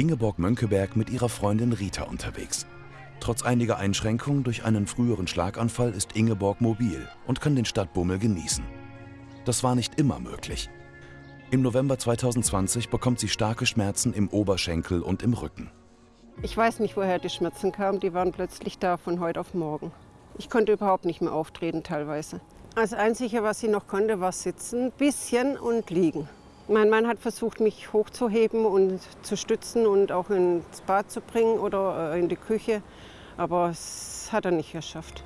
Ingeborg Mönckeberg mit ihrer Freundin Rita unterwegs. Trotz einiger Einschränkungen durch einen früheren Schlaganfall ist Ingeborg mobil und kann den Stadtbummel genießen. Das war nicht immer möglich. Im November 2020 bekommt sie starke Schmerzen im Oberschenkel und im Rücken. Ich weiß nicht, woher die Schmerzen kamen. Die waren plötzlich da von heute auf morgen. Ich konnte überhaupt nicht mehr auftreten teilweise. Das Einzige, was ich noch konnte, war sitzen, bisschen und liegen. Mein Mann hat versucht, mich hochzuheben und zu stützen und auch ins Bad zu bringen oder äh, in die Küche. Aber das hat er nicht geschafft.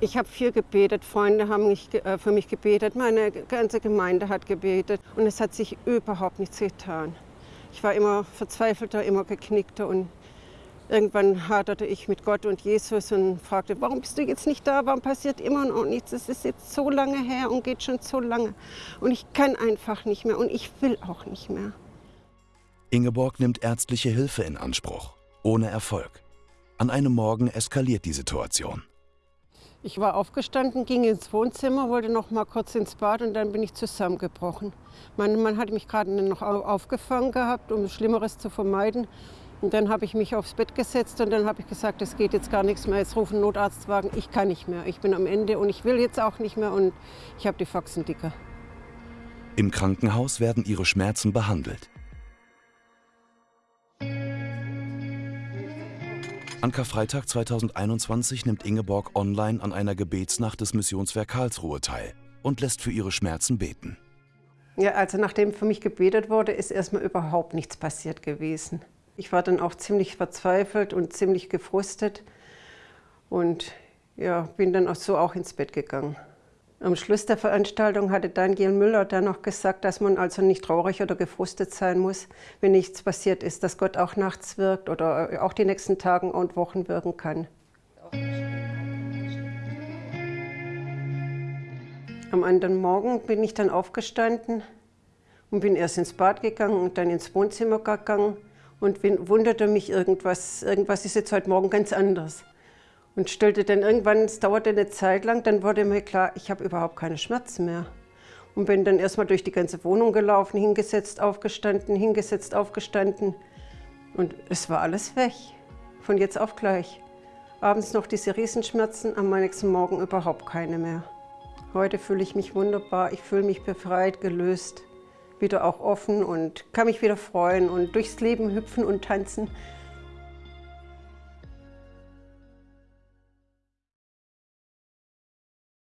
Ich habe viel gebetet, Freunde haben mich, äh, für mich gebetet, meine ganze Gemeinde hat gebetet und es hat sich überhaupt nichts getan. Ich war immer verzweifelter, immer geknickter und irgendwann haderte ich mit Gott und Jesus und fragte, warum bist du jetzt nicht da, warum passiert immer noch nichts, es ist jetzt so lange her und geht schon so lange und ich kann einfach nicht mehr und ich will auch nicht mehr. Ingeborg nimmt ärztliche Hilfe in Anspruch, ohne Erfolg. An einem Morgen eskaliert die Situation. Ich war aufgestanden, ging ins Wohnzimmer, wollte noch mal kurz ins Bad und dann bin ich zusammengebrochen. Mein Mann hat mich gerade noch aufgefangen gehabt, um Schlimmeres zu vermeiden. Und dann habe ich mich aufs Bett gesetzt und dann habe ich gesagt, es geht jetzt gar nichts mehr, jetzt rufen Notarztwagen, ich kann nicht mehr, ich bin am Ende und ich will jetzt auch nicht mehr und ich habe die Faxen dicker. Im Krankenhaus werden ihre Schmerzen behandelt. An Karfreitag 2021 nimmt Ingeborg online an einer Gebetsnacht des Missionswerk Karlsruhe teil und lässt für ihre Schmerzen beten. Ja, also nachdem für mich gebetet wurde, ist erstmal überhaupt nichts passiert gewesen. Ich war dann auch ziemlich verzweifelt und ziemlich gefrustet und ja, bin dann auch so auch ins Bett gegangen. Am Schluss der Veranstaltung hatte Daniel Müller dann noch gesagt, dass man also nicht traurig oder gefrustet sein muss, wenn nichts passiert ist, dass Gott auch nachts wirkt oder auch die nächsten Tage und Wochen wirken kann. Am anderen Morgen bin ich dann aufgestanden und bin erst ins Bad gegangen und dann ins Wohnzimmer gegangen und wunderte mich irgendwas, irgendwas ist jetzt heute Morgen ganz anders. Und stellte dann irgendwann, es dauerte eine Zeit lang, dann wurde mir klar, ich habe überhaupt keine Schmerzen mehr. Und bin dann erstmal durch die ganze Wohnung gelaufen, hingesetzt, aufgestanden, hingesetzt, aufgestanden. Und es war alles weg, von jetzt auf gleich. Abends noch diese Riesenschmerzen, am nächsten Morgen überhaupt keine mehr. Heute fühle ich mich wunderbar, ich fühle mich befreit, gelöst wieder auch offen und kann mich wieder freuen und durchs Leben hüpfen und tanzen.